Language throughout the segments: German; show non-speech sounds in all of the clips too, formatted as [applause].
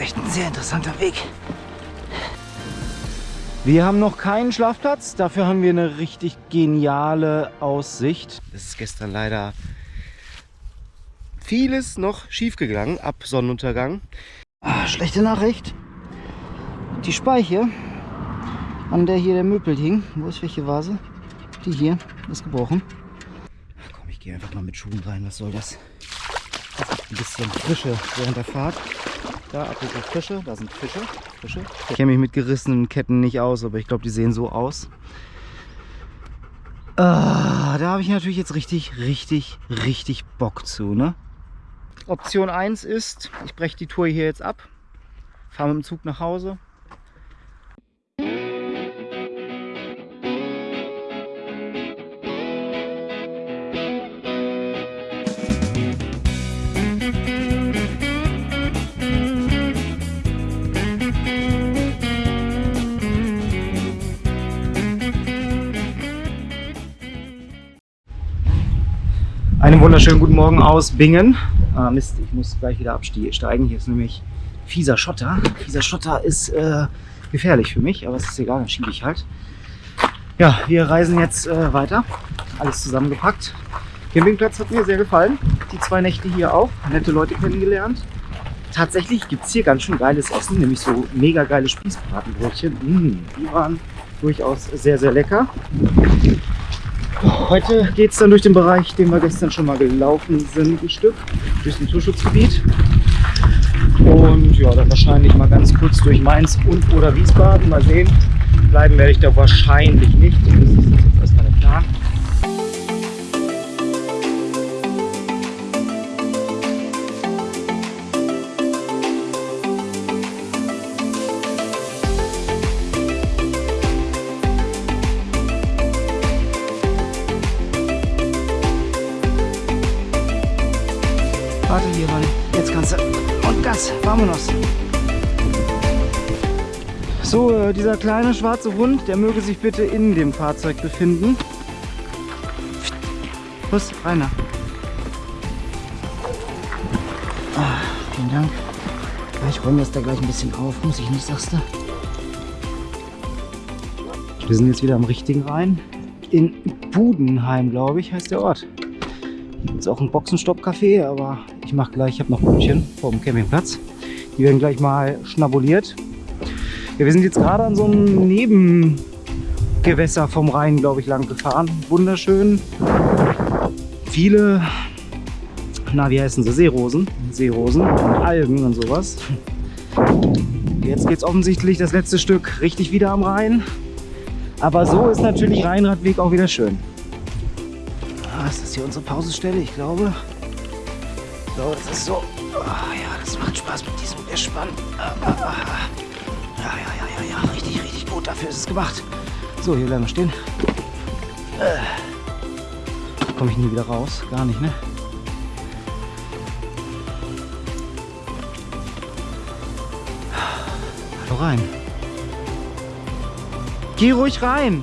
echt ein sehr interessanter Weg. Wir haben noch keinen Schlafplatz, dafür haben wir eine richtig geniale Aussicht. Es ist gestern leider vieles noch schief gegangen ab Sonnenuntergang. Ah, schlechte Nachricht. Die Speiche, an der hier der Möbel hing, wo ist welche Vase? Die hier ist gebrochen. Ach komm, ich gehe einfach mal mit Schuhen rein, was soll das? Ein bisschen Frische während der Fahrt. Da, apropos Fische, da sind Fische. Fische. Ich kenne mich mit gerissenen Ketten nicht aus, aber ich glaube, die sehen so aus. Ah, da habe ich natürlich jetzt richtig, richtig, richtig Bock zu, ne? Option 1 ist, ich breche die Tour hier jetzt ab, fahre mit dem Zug nach Hause, Einen wunderschönen guten Morgen aus Bingen. Ah, Mist, ich muss gleich wieder absteigen. Hier ist nämlich fieser Schotter. Fieser Schotter ist äh, gefährlich für mich, aber es ist egal, dann schiebe ich halt. Ja, wir reisen jetzt äh, weiter. Alles zusammengepackt. Campingplatz hat mir sehr gefallen. Die zwei Nächte hier auch. Nette Leute kennengelernt. Tatsächlich gibt es hier ganz schön geiles Essen, nämlich so mega geile Spießbratenbrötchen. Mmh, die waren durchaus sehr, sehr lecker. Heute geht es dann durch den Bereich, den wir gestern schon mal gelaufen sind, ein Stück, durch das Naturschutzgebiet. Und ja, dann wahrscheinlich mal ganz kurz durch Mainz und oder Wiesbaden. Mal sehen. Bleiben werde ich da wahrscheinlich nicht. Das ist jetzt erstmal der Plan. Vamonos. So, äh, dieser kleine schwarze Hund, der möge sich bitte in dem Fahrzeug befinden. Los, Rainer. Ah, vielen Dank. Ich räume das da gleich ein bisschen auf, muss ich nicht, sagst du? Wir sind jetzt wieder am richtigen Rhein. In Budenheim, glaube ich, heißt der Ort. Jetzt auch ein Boxenstopp-Café, aber ich mache gleich, ich habe noch Brötchen vom Campingplatz. Die werden gleich mal schnabuliert. Ja, wir sind jetzt gerade an so einem Nebengewässer vom Rhein, glaube ich, lang gefahren. Wunderschön. Viele, na wie heißen sie, Seerosen. Seerosen und Algen und sowas. Jetzt geht es offensichtlich das letzte Stück richtig wieder am Rhein. Aber so ist natürlich Rheinradweg auch wieder schön. Ah, ist das hier unsere Pausestelle? Ich glaube. So, das ist so. Oh, ja, das macht Spaß mit diesem Gespann. Ah, ah, ah. Ja, ja, ja, ja, ja. Richtig, richtig gut. Dafür ist es gemacht. So, hier bleiben wir stehen. Äh. Komme ich nie wieder raus. Gar nicht, ne? Hallo rein. Geh ruhig rein.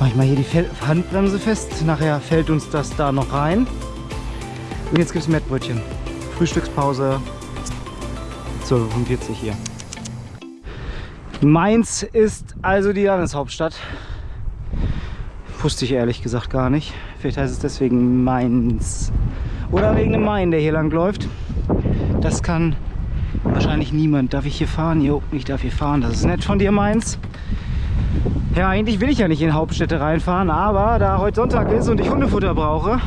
Mach ich mal hier die Handbremse fest. Nachher fällt uns das da noch rein. Und jetzt gibt es Mettbrötchen. Frühstückspause. 12.45 Uhr hier. Mainz ist also die Landeshauptstadt. Wusste ich ehrlich gesagt gar nicht. Vielleicht heißt es deswegen Mainz. Oder wegen dem Main, der hier lang läuft. Das kann wahrscheinlich niemand. Darf ich hier fahren? Jo, ich darf hier fahren. Das ist nett von dir, Mainz. Ja, eigentlich will ich ja nicht in Hauptstädte reinfahren, aber da heute Sonntag ist und ich Hundefutter brauche,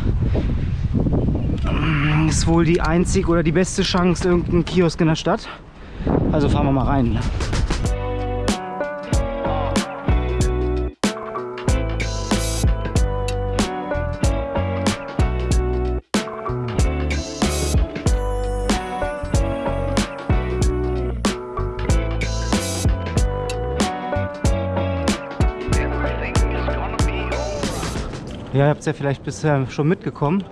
ist wohl die einzig oder die beste Chance irgendein Kiosk in der Stadt. Also fahren wir mal rein. Ja, ihr habt es ja vielleicht bisher schon mitgekommen.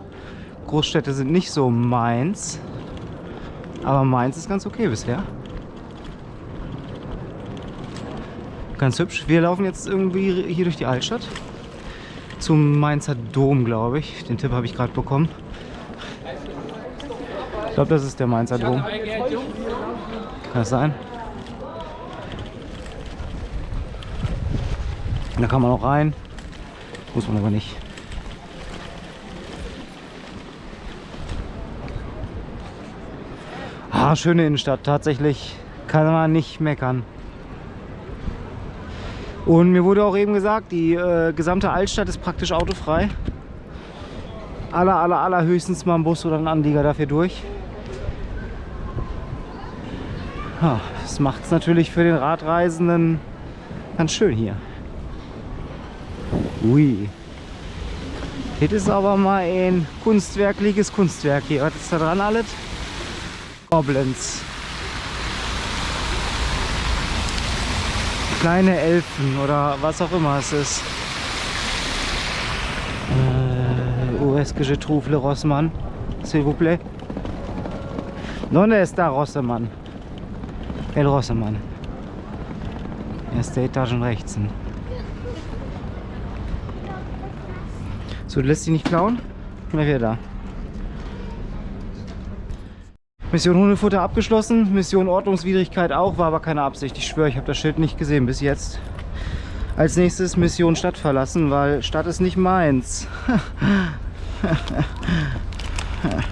Großstädte sind nicht so meins. Aber Mainz ist ganz okay bisher. Ganz hübsch. Wir laufen jetzt irgendwie hier durch die Altstadt. Zum Mainzer Dom, glaube ich. Den Tipp habe ich gerade bekommen. glaube, das ist der Mainzer Dom. Kann das sein? Da kann man auch rein. Muss man aber nicht. Schöne Innenstadt. Tatsächlich kann man nicht meckern. Und mir wurde auch eben gesagt, die äh, gesamte Altstadt ist praktisch autofrei. Aller, aller, aller höchstens mal ein Bus oder ein Anlieger dafür durch. Ja, das macht es natürlich für den Radreisenden ganz schön hier. Ui. Das ist aber mal ein kunstwerkliches Kunstwerk hier. Was ist da dran alles? Goblins. Kleine Elfen oder was auch immer es ist. Äh, où est-ce que je trouve le Rossmann? S'il vous plaît. ¿Dónde está Rossemann? El Rossemann. Erste Etagen rechts. So, du lässt dich nicht klauen? Wer wäre da? Mission Hundefutter abgeschlossen, Mission Ordnungswidrigkeit auch, war aber keine Absicht. Ich schwöre, ich habe das Schild nicht gesehen bis jetzt. Als nächstes Mission Stadt verlassen, weil Stadt ist nicht meins. [laughs]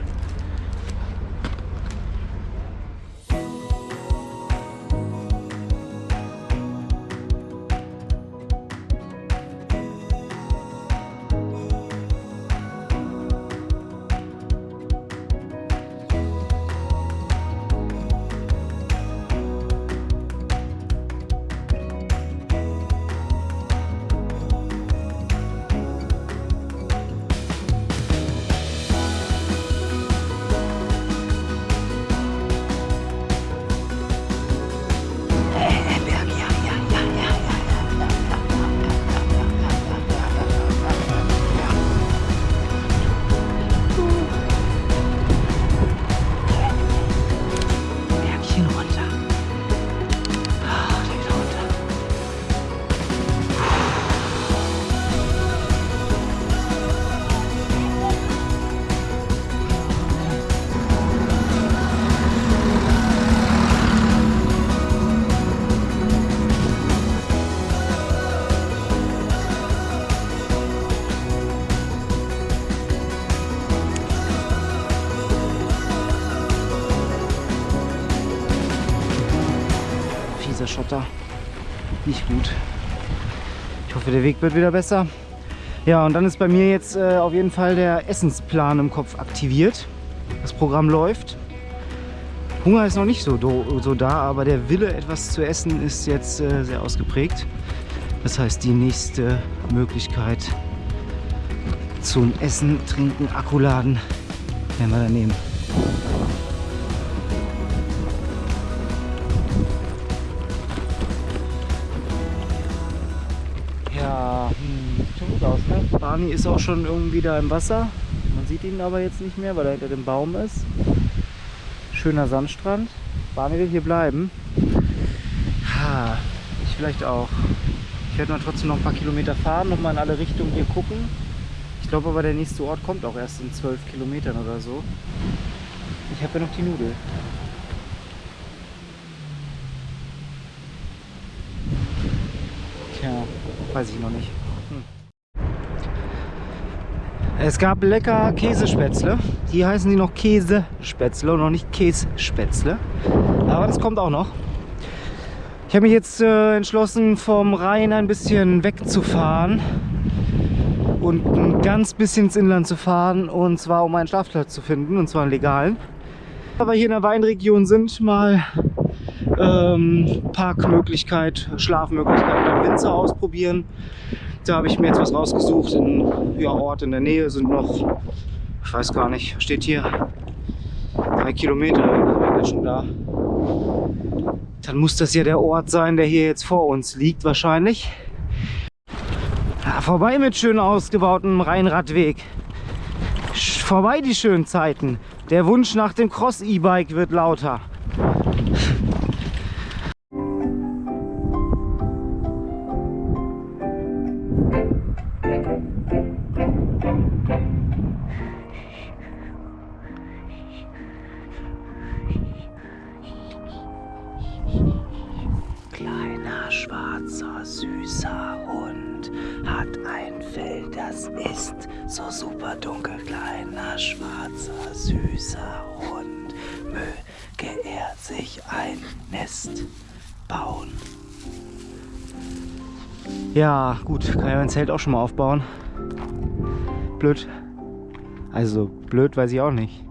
Schotter. Nicht gut. Ich hoffe, der Weg wird wieder besser. Ja, und dann ist bei mir jetzt äh, auf jeden Fall der Essensplan im Kopf aktiviert. Das Programm läuft. Hunger ist noch nicht so, so da, aber der Wille, etwas zu essen, ist jetzt äh, sehr ausgeprägt. Das heißt, die nächste Möglichkeit zum Essen, Trinken, Akkuladen werden wir dann nehmen. Barney ist auch schon irgendwie da im Wasser. Man sieht ihn aber jetzt nicht mehr, weil er hinter dem Baum ist. Schöner Sandstrand. Barney will hier bleiben. Ha, ich vielleicht auch. Ich werde mal trotzdem noch ein paar Kilometer fahren, noch mal in alle Richtungen hier gucken. Ich glaube aber der nächste Ort kommt auch erst in zwölf Kilometern oder so. Ich habe ja noch die Nudel. Tja, weiß ich noch nicht. Es gab lecker Käsespätzle. Hier heißen die noch Käsespätzle und noch nicht Kässpätzle. Aber das kommt auch noch. Ich habe mich jetzt äh, entschlossen, vom Rhein ein bisschen wegzufahren und ein ganz bisschen ins Inland zu fahren und zwar um einen Schlafplatz zu finden und zwar einen legalen. Aber hier in der Weinregion sind mal ähm, Parkmöglichkeit, Schlafmöglichkeit beim Winzer ausprobieren. Da habe ich mir jetzt was rausgesucht. Ein ja, Ort in der Nähe sind noch, ich weiß gar nicht, steht hier drei Kilometer, wenn wir schon da. Dann muss das ja der Ort sein, der hier jetzt vor uns liegt wahrscheinlich. Ja, vorbei mit schön ausgebautem Rheinradweg. Vorbei die schönen Zeiten. Der Wunsch nach dem Cross-E-Bike wird lauter. Schwarzer, süßer Hund hat ein Fell, das ist so super dunkel. Kleiner, schwarzer, süßer Hund, möge er sich ein Nest bauen. Ja, gut, kann ja mein Zelt auch schon mal aufbauen. Blöd. Also blöd weiß ich auch nicht.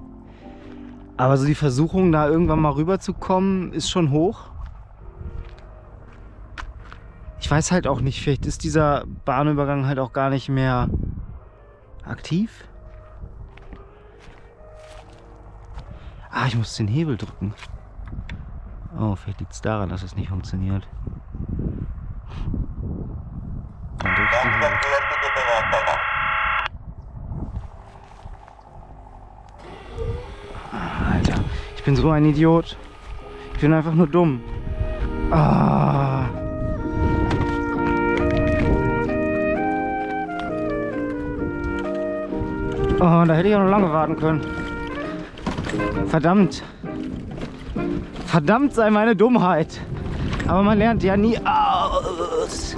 Aber so die Versuchung, da irgendwann mal rüberzukommen, ist schon hoch. Ich weiß halt auch nicht, vielleicht ist dieser Bahnübergang halt auch gar nicht mehr aktiv. Ah, ich muss den Hebel drücken. Oh, vielleicht liegt es daran, dass es nicht funktioniert. Alter, ich bin so ein Idiot. Ich bin einfach nur dumm. Ah. Oh, da hätte ich auch noch lange warten können. Verdammt. Verdammt sei meine Dummheit. Aber man lernt ja nie aus.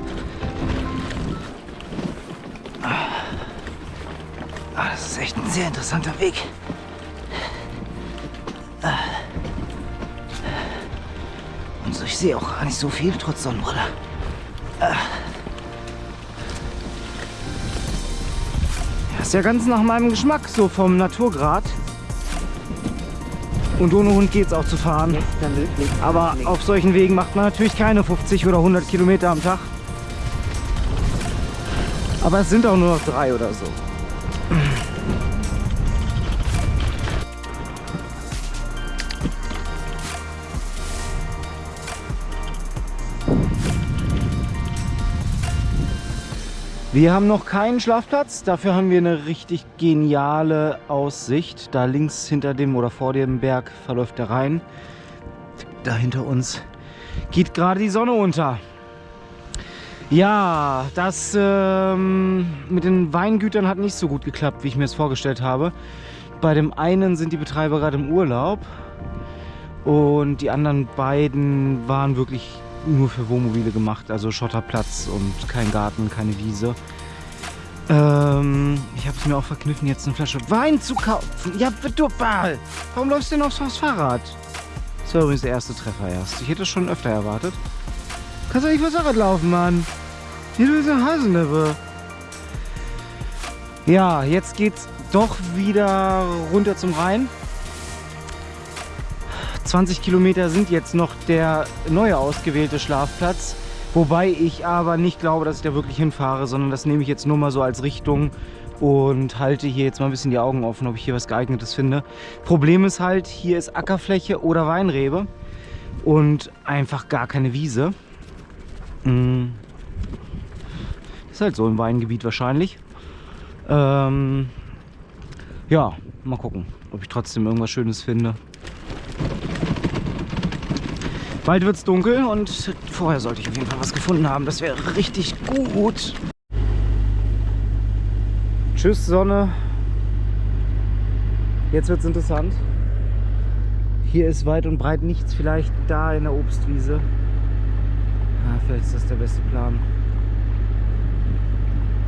Ah, das ist echt ein sehr interessanter Weg. Und so, ich sehe auch gar nicht so viel, trotz Sonnenbrille. Ja, ganz nach meinem Geschmack, so vom Naturgrad. Und ohne Hund geht es auch zu fahren. Aber auf solchen Wegen macht man natürlich keine 50 oder 100 Kilometer am Tag. Aber es sind auch nur noch drei oder so. Wir haben noch keinen Schlafplatz, dafür haben wir eine richtig geniale Aussicht. Da links hinter dem oder vor dem Berg verläuft der Rhein. Da hinter uns geht gerade die Sonne unter. Ja, das ähm, mit den Weingütern hat nicht so gut geklappt, wie ich mir es vorgestellt habe. Bei dem einen sind die Betreiber gerade im Urlaub und die anderen beiden waren wirklich nur für Wohnmobile gemacht, also Schotterplatz und kein Garten, keine Wiese. Ähm, ich habe es mir auch verkniffen, jetzt eine Flasche Wein zu kaufen. Ja, du Ball! Warum läufst du denn aufs, Fahrrad? Das war übrigens der erste Treffer erst. Ich hätte es schon öfter erwartet. Kannst du nicht aufs Fahrrad laufen, Mann? Hier du bist ein Haselneffe. Ja, jetzt geht's doch wieder runter zum Rhein. 20 Kilometer sind jetzt noch der neue ausgewählte Schlafplatz. Wobei ich aber nicht glaube, dass ich da wirklich hinfahre, sondern das nehme ich jetzt nur mal so als Richtung und halte hier jetzt mal ein bisschen die Augen offen, ob ich hier was geeignetes finde. Problem ist halt, hier ist Ackerfläche oder Weinrebe und einfach gar keine Wiese. Mm. Ist halt so im Weingebiet wahrscheinlich. Ähm, ja, mal gucken, ob ich trotzdem irgendwas Schönes finde. Bald wird es dunkel und vorher sollte ich auf jeden Fall was gefunden haben. Das wäre richtig gut. Tschüss Sonne. Jetzt wird es interessant. Hier ist weit und breit nichts. Vielleicht da in der Obstwiese. Ja, vielleicht ist das der beste Plan.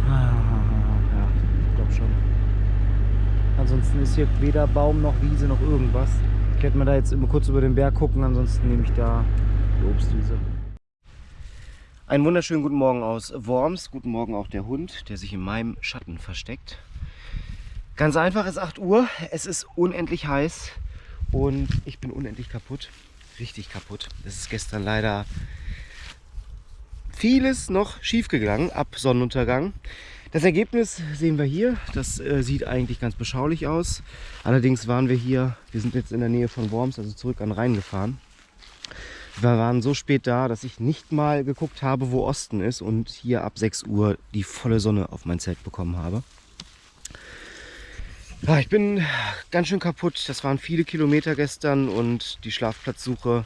Ja, ich glaube schon. Ansonsten ist hier weder Baum noch Wiese noch irgendwas. Werde mal da jetzt immer kurz über den Berg gucken, ansonsten nehme ich da die Obstwiese. Einen wunderschönen guten Morgen aus Worms. Guten Morgen auch der Hund, der sich in meinem Schatten versteckt. Ganz einfach, es ist 8 Uhr, es ist unendlich heiß und ich bin unendlich kaputt. Richtig kaputt. Es ist gestern leider vieles noch schief gegangen ab Sonnenuntergang. Das Ergebnis sehen wir hier. Das äh, sieht eigentlich ganz beschaulich aus. Allerdings waren wir hier, wir sind jetzt in der Nähe von Worms, also zurück an Rhein gefahren. Wir waren so spät da, dass ich nicht mal geguckt habe, wo Osten ist und hier ab 6 Uhr die volle Sonne auf mein Zelt bekommen habe. Ja, ich bin ganz schön kaputt. Das waren viele Kilometer gestern und die Schlafplatzsuche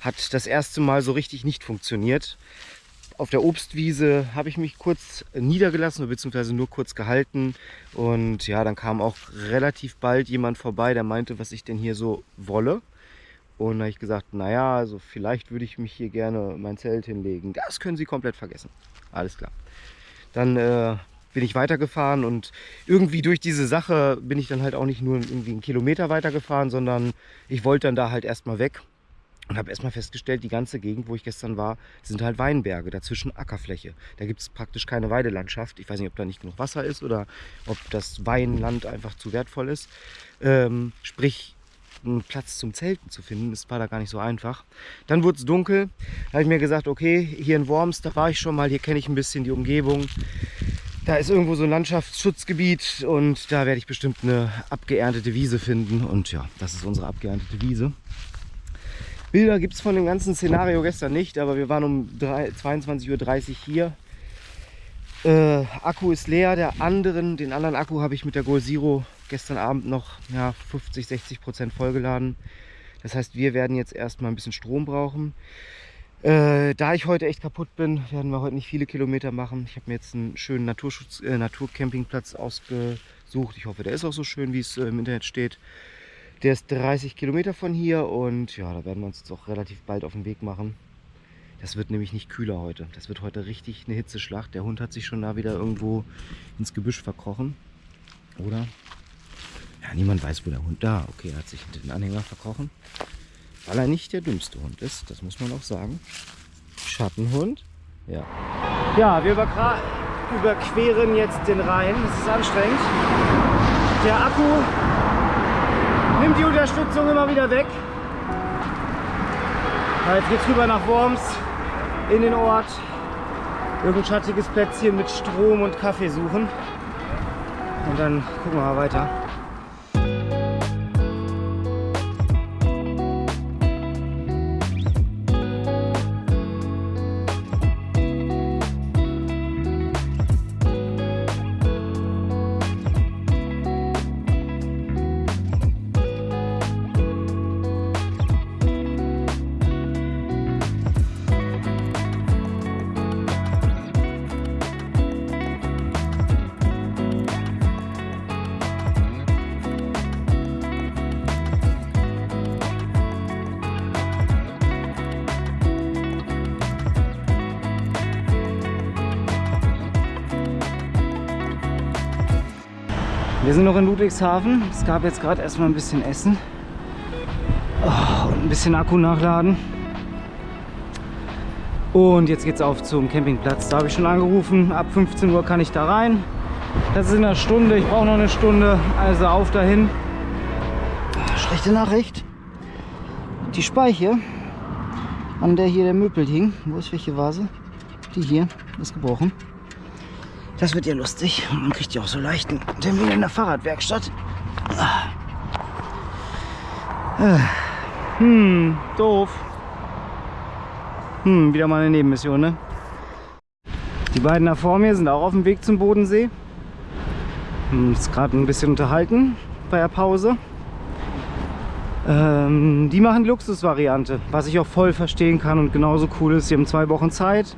hat das erste Mal so richtig nicht funktioniert auf der Obstwiese habe ich mich kurz niedergelassen, beziehungsweise nur kurz gehalten. Und ja, dann kam auch relativ bald jemand vorbei, der meinte, was ich denn hier so wolle. Und da habe ich gesagt, naja, also vielleicht würde ich mich hier gerne mein Zelt hinlegen. Das können Sie komplett vergessen. Alles klar. Dann äh, bin ich weitergefahren und irgendwie durch diese Sache bin ich dann halt auch nicht nur irgendwie einen Kilometer weitergefahren, sondern ich wollte dann da halt erstmal weg und habe erstmal festgestellt, die ganze Gegend, wo ich gestern war, sind halt Weinberge, dazwischen Ackerfläche. Da gibt es praktisch keine Weidelandschaft. Ich weiß nicht, ob da nicht genug Wasser ist oder ob das Weinland einfach zu wertvoll ist. Ähm, sprich, einen Platz zum Zelten zu finden, das war da gar nicht so einfach. Dann wurde es dunkel, da habe ich mir gesagt, okay, hier in Worms, da war ich schon mal, hier kenne ich ein bisschen die Umgebung. Da ist irgendwo so ein Landschaftsschutzgebiet und da werde ich bestimmt eine abgeerntete Wiese finden. Und ja, das ist unsere abgeerntete Wiese. Bilder gibt es von dem ganzen Szenario gestern nicht, aber wir waren um 22.30 Uhr hier. Äh, Akku ist leer, der anderen, den anderen Akku habe ich mit der Goal Zero gestern Abend noch ja, 50, 60 Prozent vollgeladen. Das heißt, wir werden jetzt erstmal ein bisschen Strom brauchen. Äh, da ich heute echt kaputt bin, werden wir heute nicht viele Kilometer machen. Ich habe mir jetzt einen schönen Naturschutz, äh, Naturcampingplatz ausgesucht. Ich hoffe, der ist auch so schön, wie es äh, im Internet steht. Der ist 30 Kilometer von hier und ja, da werden wir uns jetzt auch relativ bald auf den Weg machen. Das wird nämlich nicht kühler heute. Das wird heute richtig eine Hitzeschlacht. Der Hund hat sich schon da wieder irgendwo ins Gebüsch verkrochen. Oder? Ja, niemand weiß, wo der Hund da. Okay, er hat sich hinter den Anhänger verkrochen. Weil er nicht der dümmste Hund ist, das muss man auch sagen. Schattenhund. Ja. Ja, wir überqueren jetzt den Rhein. Das ist anstrengend. Der Akku nimmt die Unterstützung immer wieder weg. Jetzt geht's rüber nach Worms in den Ort. Irgendein schattiges Plätzchen mit Strom und Kaffee suchen. Und dann gucken wir mal weiter. Noch in Ludwigshafen. Es gab jetzt gerade erstmal ein bisschen Essen. Oh, und ein bisschen Akku nachladen. Und jetzt geht es auf zum Campingplatz. Da habe ich schon angerufen. Ab 15 Uhr kann ich da rein. Das ist in einer Stunde. Ich brauche noch eine Stunde. Also auf dahin. Schlechte Nachricht. Die Speiche, an der hier der Möbel hing. Wo ist welche Vase? Die hier ist gebrochen. Das wird ja lustig. Man kriegt ja auch so leichten Termin in der Fahrradwerkstatt. Hm, doof. Hm, wieder mal eine Nebenmission, ne? Die beiden da vor mir sind auch auf dem Weg zum Bodensee. Hm, ist gerade ein bisschen unterhalten bei der Pause. Ähm, die machen Luxusvariante, was ich auch voll verstehen kann und genauso cool ist. Sie haben zwei Wochen Zeit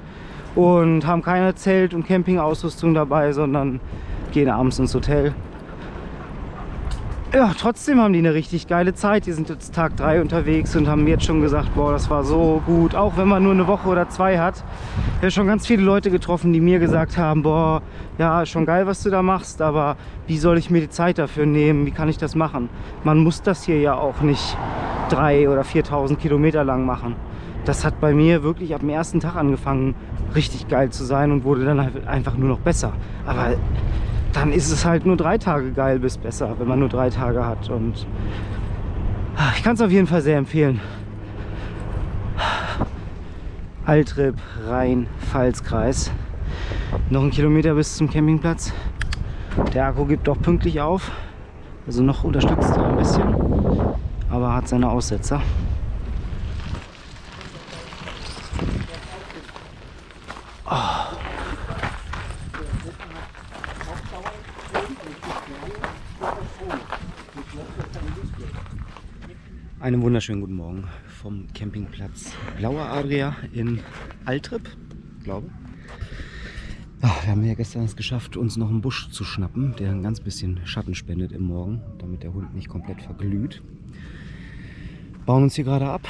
und haben keine Zelt- und Campingausrüstung dabei, sondern gehen abends ins Hotel. Ja, trotzdem haben die eine richtig geile Zeit. Die sind jetzt Tag 3 unterwegs und haben jetzt schon gesagt, boah, das war so gut. Auch wenn man nur eine Woche oder zwei hat. Ich habe schon ganz viele Leute getroffen, die mir gesagt haben, boah, ja, schon geil, was du da machst, aber wie soll ich mir die Zeit dafür nehmen? Wie kann ich das machen? Man muss das hier ja auch nicht 3.000 oder 4.000 Kilometer lang machen. Das hat bei mir wirklich ab dem ersten Tag angefangen, richtig geil zu sein und wurde dann halt einfach nur noch besser. Aber dann ist es halt nur drei Tage geil bis besser, wenn man nur drei Tage hat. Und ich kann es auf jeden Fall sehr empfehlen. Altrip, Rhein, Pfalzkreis. Noch ein Kilometer bis zum Campingplatz. Der Akku gibt auch pünktlich auf. Also noch unterstützt er ein bisschen. Aber hat seine Aussetzer. Einen wunderschönen guten Morgen vom Campingplatz Blauer Adria in Altrip, glaube Ach, wir haben ja gestern es geschafft, uns noch einen Busch zu schnappen, der ein ganz bisschen Schatten spendet im Morgen, damit der Hund nicht komplett verglüht. Bauen uns hier gerade ab.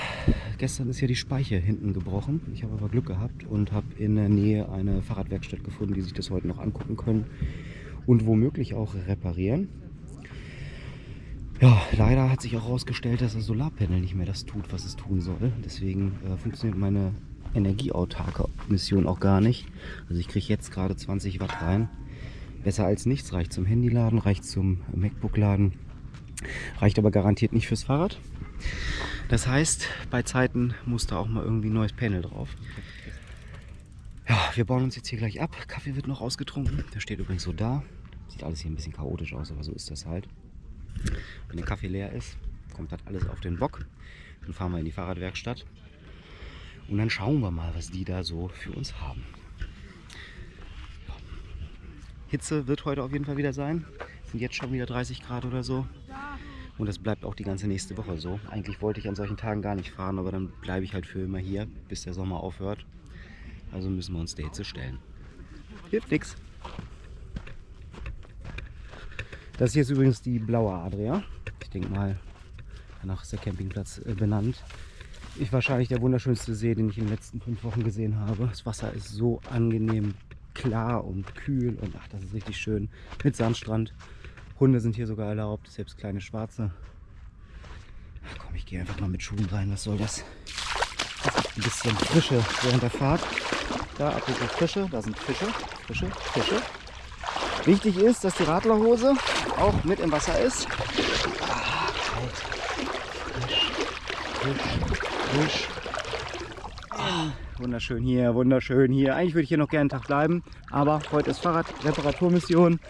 Gestern ist ja die Speiche hinten gebrochen. Ich habe aber Glück gehabt und habe in der Nähe eine Fahrradwerkstatt gefunden, die sich das heute noch angucken können und womöglich auch reparieren. Ja, leider hat sich auch herausgestellt, dass das Solarpanel nicht mehr das tut, was es tun soll. Deswegen äh, funktioniert meine energieautarke Mission auch gar nicht. Also ich kriege jetzt gerade 20 Watt rein. Besser als nichts. Reicht zum Handyladen, reicht zum MacBook-Laden. Reicht aber garantiert nicht fürs Fahrrad. Das heißt, bei Zeiten muss da auch mal irgendwie ein neues Panel drauf. Ja, wir bauen uns jetzt hier gleich ab. Kaffee wird noch ausgetrunken. Der steht übrigens so da. Sieht alles hier ein bisschen chaotisch aus, aber so ist das halt. Wenn der Kaffee leer ist, kommt das alles auf den Bock. Dann fahren wir in die Fahrradwerkstatt. Und dann schauen wir mal, was die da so für uns haben. Hitze wird heute auf jeden Fall wieder sein. Es sind jetzt schon wieder 30 Grad oder so. Und das bleibt auch die ganze nächste Woche so. Eigentlich wollte ich an solchen Tagen gar nicht fahren, aber dann bleibe ich halt für immer hier, bis der Sommer aufhört. Also müssen wir uns der Hitze stellen. Hilft nichts. Das hier ist übrigens die blaue Adria. Ich denke mal, danach ist der Campingplatz äh, benannt. Ist wahrscheinlich der wunderschönste See, den ich in den letzten fünf Wochen gesehen habe. Das Wasser ist so angenehm klar und kühl und ach, das ist richtig schön. Mit Sandstrand. Hunde sind hier sogar erlaubt, selbst kleine schwarze. Ach komm, ich gehe einfach mal mit Schuhen rein. Was soll das? Ein bisschen Frische während der Fahrt. Da, apropos Frische, da sind Fische, Fische, Fische. Wichtig ist, dass die Radlerhose auch mit im Wasser ist. Ah, frisch, frisch, frisch. Ah, wunderschön hier, wunderschön hier. Eigentlich würde ich hier noch gerne einen Tag bleiben, aber heute ist Fahrradreparaturmission.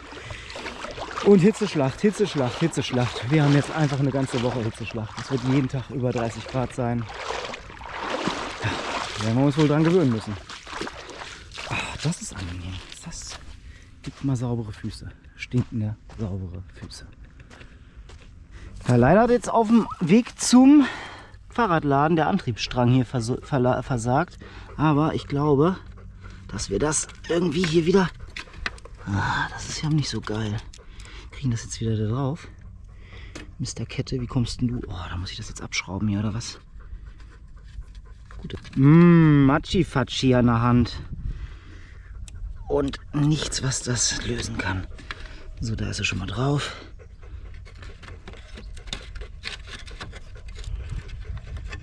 Und Hitzeschlacht, Hitzeschlacht, Hitzeschlacht. Wir haben jetzt einfach eine ganze Woche Hitzeschlacht. Es wird jeden Tag über 30 Grad sein. Ja, werden wir uns wohl dran gewöhnen müssen. Ach, das ist angenehm. Das mal saubere Füße. Stinkende, saubere Füße. Ja, leider hat jetzt auf dem Weg zum Fahrradladen der Antriebsstrang hier vers versagt. Aber ich glaube, dass wir das irgendwie hier wieder... Ah, das ist ja nicht so geil. Kriegen das jetzt wieder da drauf. Mr. Kette, wie kommst denn du? Oh, da muss ich das jetzt abschrauben hier, oder was? Gut. Mmm, Machi-Fatschi an der Hand und nichts, was das lösen kann. So, da ist er schon mal drauf.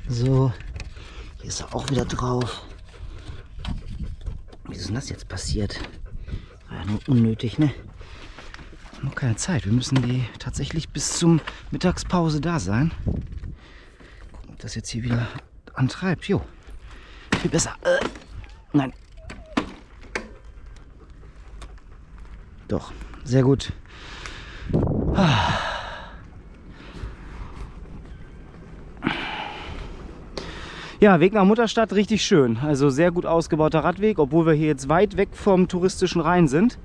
So, hier ist er auch wieder drauf. Wie ist denn das jetzt passiert? War ja nur unnötig, ne? Noch keine Zeit. Wir müssen die tatsächlich bis zum Mittagspause da sein. Gucken, ob das jetzt hier wieder antreibt. Jo, viel besser. Äh, nein, Doch, sehr gut. Ja, Weg nach Mutterstadt richtig schön. Also sehr gut ausgebauter Radweg, obwohl wir hier jetzt weit weg vom touristischen Rhein sind.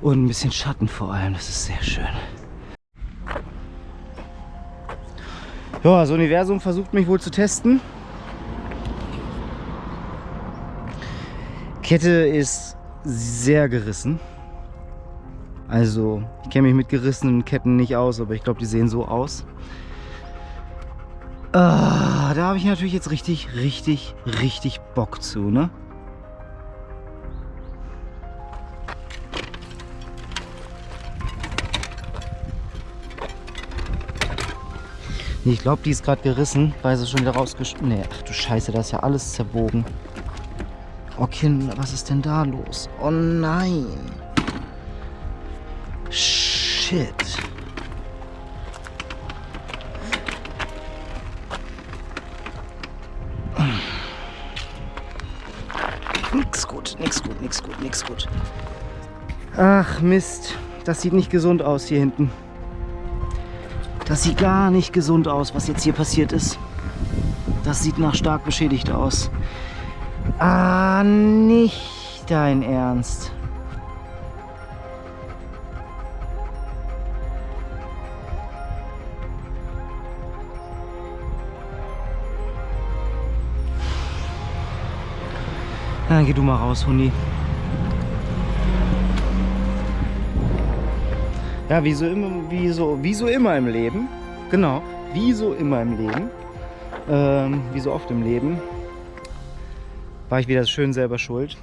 Und ein bisschen Schatten vor allem, das ist sehr schön. Ja, das Universum versucht mich wohl zu testen. Kette ist sehr gerissen. Also, ich kenne mich mit gerissenen Ketten nicht aus, aber ich glaube, die sehen so aus. Ah, da habe ich natürlich jetzt richtig, richtig, richtig Bock zu, ne? Ich glaube, die ist gerade gerissen, weil sie schon wieder rausgeschnitten. Nee, ach du Scheiße, da ist ja alles zerbogen. Oh Kind, was ist denn da los? Oh nein. Shit. Nix gut, nix gut, nix gut, nix gut. Ach Mist, das sieht nicht gesund aus hier hinten. Das sieht gar nicht gesund aus, was jetzt hier passiert ist. Das sieht nach stark beschädigt aus. Ah, nicht dein Ernst. Dann geh du mal raus, Hundi. Ja, wie so, immer, wie, so, wie so immer im Leben. Genau. wie so immer im Leben, ähm, wie so oft im Leben, war ich wieder schön selber schuld.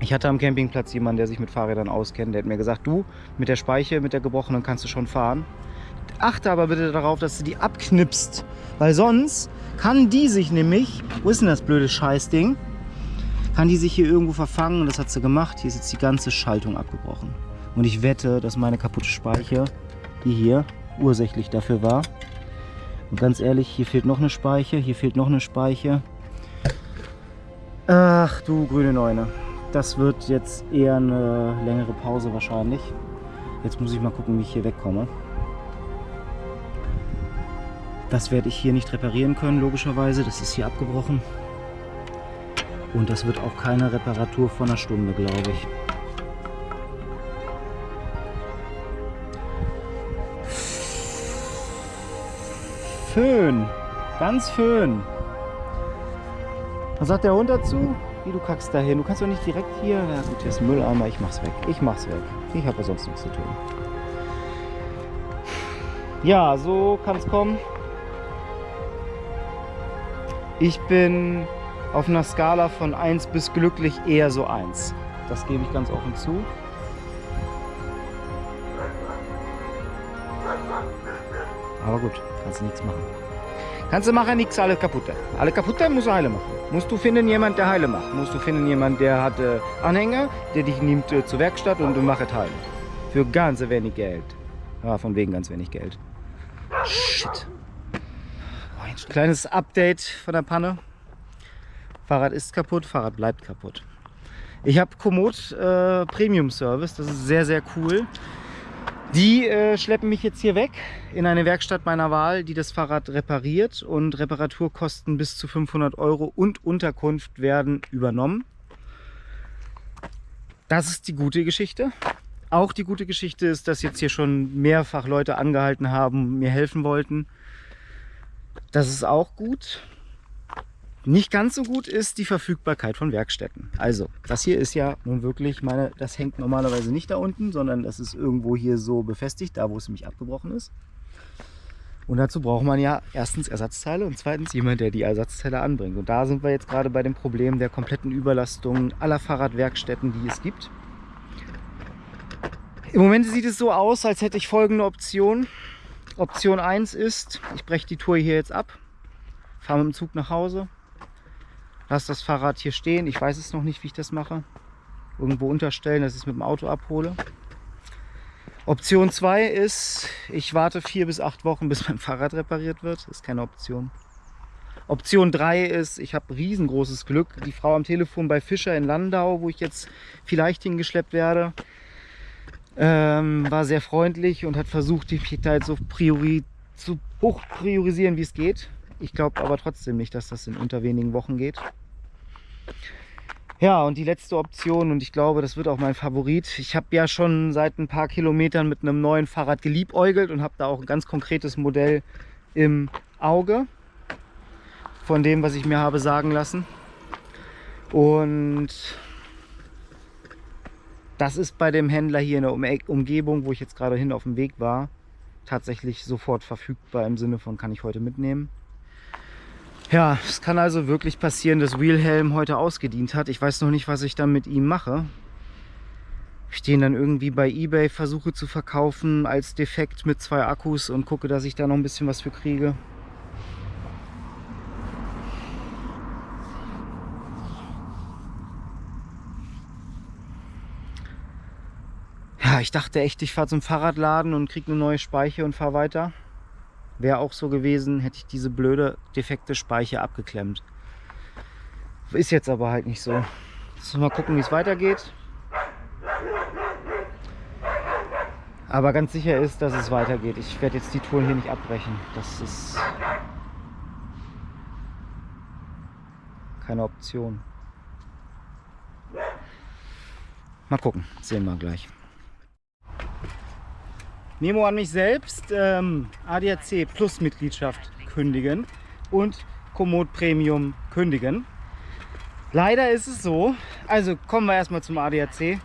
Ich hatte am Campingplatz jemanden, der sich mit Fahrrädern auskennt. Der hat mir gesagt, du, mit der Speiche, mit der gebrochenen kannst du schon fahren. Achte aber bitte darauf, dass du die abknipst. Weil sonst kann die sich nämlich, wo ist denn das blöde Scheißding? Kann die sich hier irgendwo verfangen das hat sie gemacht. Hier ist jetzt die ganze Schaltung abgebrochen. Und ich wette, dass meine kaputte Speiche, die hier ursächlich dafür war. Und ganz ehrlich, hier fehlt noch eine Speiche, hier fehlt noch eine Speiche. Ach du grüne Neune. Das wird jetzt eher eine längere Pause wahrscheinlich. Jetzt muss ich mal gucken, wie ich hier wegkomme. Das werde ich hier nicht reparieren können, logischerweise. Das ist hier abgebrochen. Und das wird auch keine Reparatur von einer Stunde, glaube ich. Föhn. Ganz Föhn. Was sagt der Hund dazu? Wie, du kackst da hin? Du kannst doch nicht direkt hier... Ja gut, hier ist Mülleimer. Ich mach's weg. Ich mach's weg. Ich habe ja sonst nichts zu tun. Ja, so kann es kommen. Ich bin auf einer Skala von 1 bis glücklich eher so 1. Das gebe ich ganz offen zu. Aber gut, kannst du nichts machen. Kannst du machen, nichts, alle kaputte. Alle kaputte musst du heile machen. Musst du finden, jemand, der heile macht. Musst du finden, jemand, der hat äh, Anhänger, der dich nimmt äh, zur Werkstatt und du machst heile. Für ganz wenig Geld. Ja, von wegen ganz wenig Geld. Shit. Ein kleines Update von der Panne. Fahrrad ist kaputt, Fahrrad bleibt kaputt. Ich habe Komoot äh, Premium Service, das ist sehr, sehr cool. Die äh, schleppen mich jetzt hier weg in eine Werkstatt meiner Wahl, die das Fahrrad repariert und Reparaturkosten bis zu 500 Euro und Unterkunft werden übernommen. Das ist die gute Geschichte. Auch die gute Geschichte ist, dass jetzt hier schon mehrfach Leute angehalten haben, mir helfen wollten. Das ist auch gut. Nicht ganz so gut ist die Verfügbarkeit von Werkstätten. Also, das hier ist ja nun wirklich, meine, das hängt normalerweise nicht da unten, sondern das ist irgendwo hier so befestigt, da wo es nämlich abgebrochen ist. Und dazu braucht man ja erstens Ersatzteile und zweitens jemand, der die Ersatzteile anbringt. Und da sind wir jetzt gerade bei dem Problem der kompletten Überlastung aller Fahrradwerkstätten, die es gibt. Im Moment sieht es so aus, als hätte ich folgende Option. Option 1 ist, ich breche die Tour hier jetzt ab, fahre mit dem Zug nach Hause, lasse das Fahrrad hier stehen. Ich weiß es noch nicht, wie ich das mache. Irgendwo unterstellen, dass ich es mit dem Auto abhole. Option 2 ist, ich warte vier bis acht Wochen, bis mein [laughs] Fahrrad repariert wird. Das ist keine Option. Option 3 ist, ich habe riesengroßes Glück. Die Frau am Telefon bei Fischer in Landau, wo ich jetzt vielleicht hingeschleppt werde, ähm, war sehr freundlich und hat versucht, die Objekte so priori zu hoch priorisieren, wie es geht. Ich glaube aber trotzdem nicht, dass das in unter wenigen Wochen geht. Ja, und die letzte Option, und ich glaube, das wird auch mein Favorit. Ich habe ja schon seit ein paar Kilometern mit einem neuen Fahrrad geliebäugelt und habe da auch ein ganz konkretes Modell im Auge von dem, was ich mir habe sagen lassen. Und das ist bei dem Händler hier in der Umgebung, wo ich jetzt gerade hin auf dem Weg war, tatsächlich sofort verfügbar im Sinne von kann ich heute mitnehmen. Ja, es kann also wirklich passieren, dass Wilhelm heute ausgedient hat. Ich weiß noch nicht, was ich dann mit ihm mache. Ich den dann irgendwie bei Ebay, versuche zu verkaufen als defekt mit zwei Akkus und gucke, dass ich da noch ein bisschen was für kriege. Ja, ich dachte echt, ich fahre zum Fahrradladen und kriege eine neue Speiche und fahre weiter. Wäre auch so gewesen, hätte ich diese blöde, defekte Speiche abgeklemmt. Ist jetzt aber halt nicht so. Jetzt mal gucken, wie es weitergeht. Aber ganz sicher ist, dass es weitergeht. Ich werde jetzt die Touren hier nicht abbrechen. Das ist keine Option. Mal gucken, sehen wir gleich. Memo an mich selbst, ähm, ADAC Plus Mitgliedschaft kündigen und Komoot Premium kündigen. Leider ist es so, also kommen wir erstmal zum ADAC.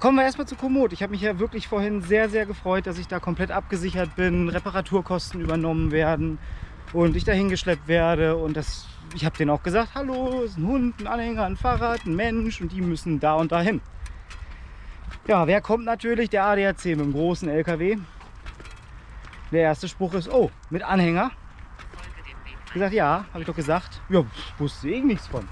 Kommen wir erstmal zu Komoot. Ich habe mich ja wirklich vorhin sehr, sehr gefreut, dass ich da komplett abgesichert bin, Reparaturkosten übernommen werden und ich dahin geschleppt werde. Und das, ich habe denen auch gesagt, hallo, ist ein Hund, ein Anhänger, ein Fahrrad, ein Mensch und die müssen da und dahin. Ja, wer kommt natürlich? Der ADAC mit dem großen LKW. Der erste Spruch ist, oh, mit Anhänger. Ich gesagt, ja, habe ich doch gesagt. Ja, wusste ich nichts von.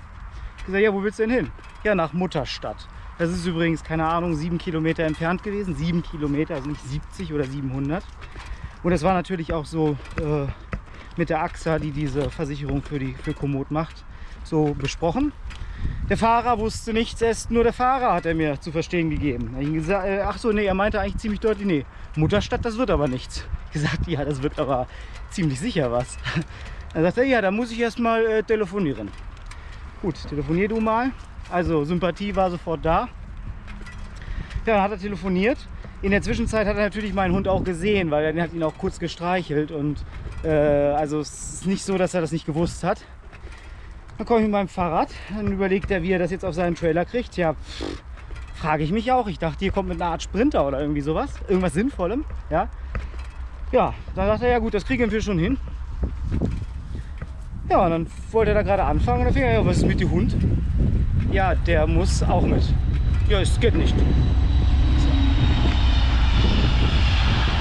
Ich gesagt, ja, wo willst du denn hin? Ja, nach Mutterstadt. Das ist übrigens, keine Ahnung, sieben Kilometer entfernt gewesen. Sieben Kilometer, also nicht 70 oder 700. Und das war natürlich auch so äh, mit der AXA, die diese Versicherung für, die, für Komoot macht, so besprochen. Der Fahrer wusste nichts, erst nur der Fahrer hat er mir zu verstehen gegeben. Ich gesagt, äh, ach so, nee, er meinte eigentlich ziemlich deutlich, nee, Mutterstadt, das wird aber nichts. Ich gesagt, ja, das wird aber ziemlich sicher was. Dann sagt er, ja, da muss ich erst mal äh, telefonieren. Gut, telefonier du mal. Also Sympathie war sofort da. Ja, dann hat er telefoniert. In der Zwischenzeit hat er natürlich meinen Hund auch gesehen, weil er hat ihn auch kurz gestreichelt. Und äh, also es ist nicht so, dass er das nicht gewusst hat. Dann komme ich mit meinem Fahrrad. Dann überlegt er, wie er das jetzt auf seinen Trailer kriegt. Ja, frage ich mich auch. Ich dachte, hier kommt mit einer Art Sprinter oder irgendwie sowas. Irgendwas Sinnvollem. Ja, ja dann dachte er, ja gut, das kriegen wir schon hin. Ja, und dann wollte er da gerade anfangen und dann fing er, ja, was ist mit dem Hund? Ja, der muss auch mit. Ja, es geht nicht.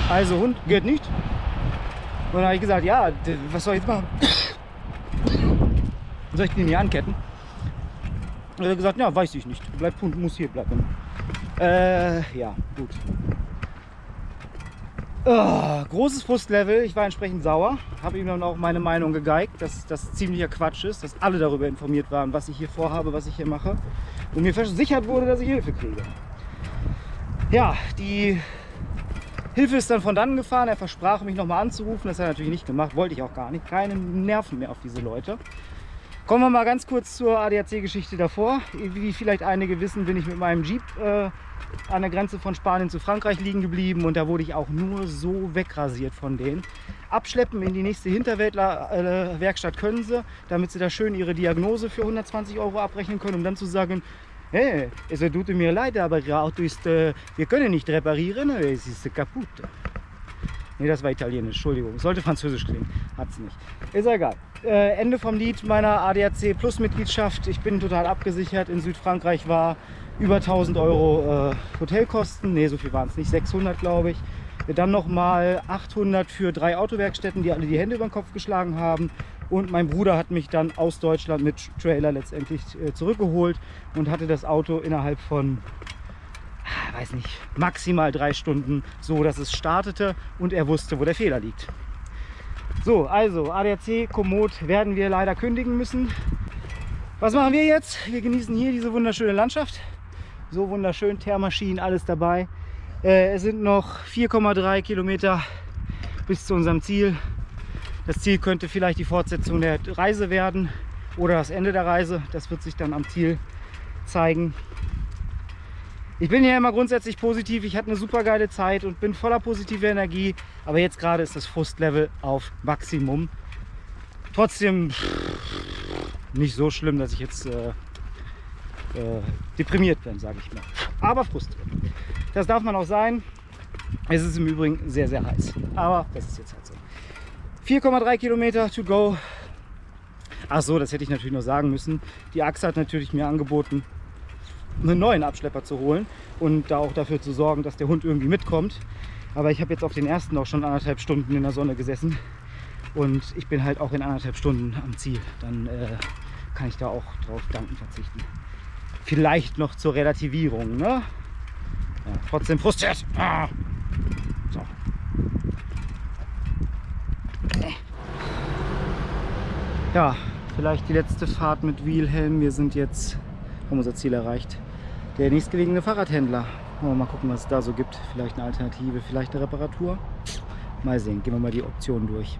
Also Hund geht nicht. Und dann habe ich gesagt, ja, was soll ich jetzt machen? Soll ich den hier anketten? Und er hat gesagt, ja, weiß ich nicht. Bleibt Hund, muss hier bleiben. Äh, ja, gut. Oh, großes Frustlevel. Ich war entsprechend sauer. Habe ihm dann auch meine Meinung gegeigt, dass das ziemlicher Quatsch ist, dass alle darüber informiert waren, was ich hier vorhabe, was ich hier mache. Und mir versichert wurde, dass ich Hilfe kriege. Ja, die Hilfe ist dann von dann gefahren. Er versprach mich nochmal anzurufen. Das hat er natürlich nicht gemacht. Wollte ich auch gar nicht. Keine Nerven mehr auf diese Leute. Kommen wir mal ganz kurz zur ADAC-Geschichte davor. Wie vielleicht einige wissen, bin ich mit meinem Jeep äh, an der Grenze von Spanien zu Frankreich liegen geblieben und da wurde ich auch nur so wegrasiert von denen. Abschleppen in die nächste Hinterwäldler-Werkstatt können sie, damit sie da schön ihre Diagnose für 120 Euro abrechnen können, um dann zu sagen, hey, es tut mir leid, aber Ihr Auto ist, äh, wir können nicht reparieren, es ist kaputt. Ne, das war italienisch, Entschuldigung. Sollte französisch klingen, hat es nicht. Ist egal. Äh, Ende vom Lied meiner ADAC Plus Mitgliedschaft. Ich bin total abgesichert. In Südfrankreich war über 1000 Euro äh, Hotelkosten. Ne, so viel waren es nicht. 600 glaube ich. Dann nochmal 800 für drei Autowerkstätten, die alle die Hände über den Kopf geschlagen haben. Und mein Bruder hat mich dann aus Deutschland mit Trailer letztendlich äh, zurückgeholt und hatte das Auto innerhalb von weiß nicht, maximal drei Stunden, so dass es startete und er wusste, wo der Fehler liegt. So, also ADAC Komoot werden wir leider kündigen müssen. Was machen wir jetzt? Wir genießen hier diese wunderschöne Landschaft. So wunderschön, Thermaschinen, alles dabei. Äh, es sind noch 4,3 Kilometer bis zu unserem Ziel. Das Ziel könnte vielleicht die Fortsetzung der Reise werden oder das Ende der Reise. Das wird sich dann am Ziel zeigen. Ich bin ja immer grundsätzlich positiv. Ich hatte eine super geile Zeit und bin voller positiver Energie. Aber jetzt gerade ist das Frustlevel auf Maximum. Trotzdem nicht so schlimm, dass ich jetzt äh, äh, deprimiert bin, sage ich mal. Aber frustriert. Das darf man auch sein. Es ist im Übrigen sehr, sehr heiß. Aber das ist jetzt halt so. 4,3 Kilometer to go. Ach so, das hätte ich natürlich noch sagen müssen. Die Achse hat natürlich mir angeboten, einen neuen Abschlepper zu holen und da auch dafür zu sorgen, dass der Hund irgendwie mitkommt. Aber ich habe jetzt auf den ersten auch schon anderthalb Stunden in der Sonne gesessen und ich bin halt auch in anderthalb Stunden am Ziel. Dann äh, kann ich da auch drauf danken verzichten. Vielleicht noch zur Relativierung. Ne? Ja, trotzdem frustriert. Ah. So. Ja, vielleicht die letzte Fahrt mit Wheelhelm. Wir sind jetzt, haben unser Ziel erreicht der nächstgelegene Fahrradhändler. Mal gucken, was es da so gibt. Vielleicht eine Alternative, vielleicht eine Reparatur. Mal sehen, gehen wir mal die Optionen durch.